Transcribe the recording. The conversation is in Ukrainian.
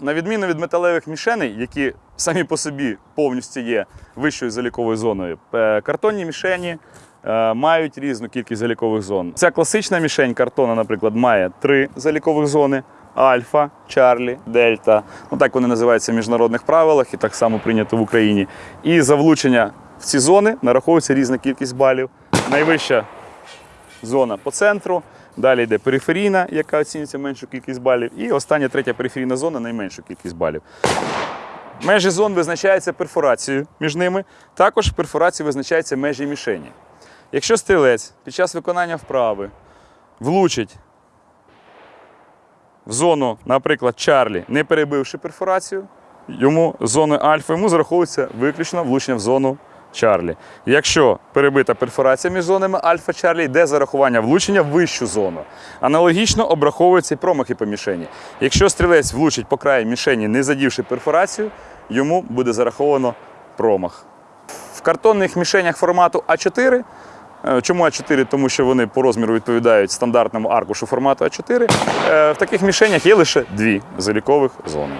На відміну від металевих мішеней, які самі по собі повністю є вищою заліковою зоною, е, картонні мішені е, мають різну кількість залікових зон. Ця класична мішень картона, наприклад, має три залікових зони: альфа, Чарлі, Дельта. Ну так вони називаються в міжнародних правилах і так само прийнято в Україні. І за влучення в ці зони нараховується різна кількість балів. Найвища зона по центру. Далі йде периферійна, яка оцінюється меншу кількість балів. І остання третя периферійна зона найменшу кількість балів. Межі зон визначаються перфорацією між ними. Також перфорацією визначаються межі мішені. Якщо стрілець під час виконання вправи влучить в зону, наприклад, Чарлі, не перебивши перфорацію, йому зоною альфа йому зараховується виключно влучення в зону Чарлі. Якщо перебита перфорація між зонами альфа Чарлі, йде зарахування влучення в вищу зону. Аналогічно обраховуються і промахи по мішені. Якщо стрілець влучить по краю мішені, не задівши перфорацію, йому буде зараховано промах. В картонних мішенях формату А4 Е, Чому А4? Тому що вони по розміру відповідають стандартному аркушу формату А4. Е, В таких мішенях є лише дві залікових зони.